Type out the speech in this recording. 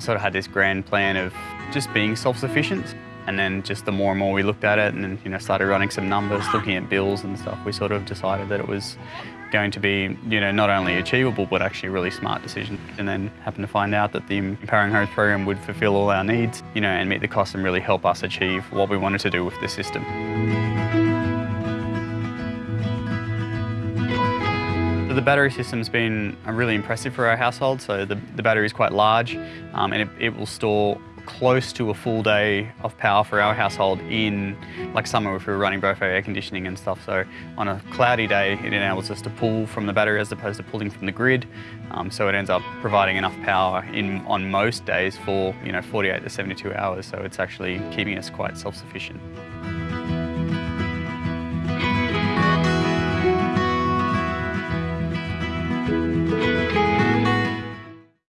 sort of had this grand plan of just being self-sufficient. And then just the more and more we looked at it and then, you know, started running some numbers, looking at bills and stuff, we sort of decided that it was going to be, you know, not only achievable, but actually a really smart decision. And then happened to find out that the Empowering Homes program would fulfill all our needs, you know, and meet the costs and really help us achieve what we wanted to do with the system. The battery system's been really impressive for our household. So the, the battery is quite large um, and it, it will store close to a full day of power for our household in like summer if we were running both our air conditioning and stuff. So on a cloudy day, it enables us to pull from the battery as opposed to pulling from the grid. Um, so it ends up providing enough power in on most days for you know 48 to 72 hours. So it's actually keeping us quite self-sufficient.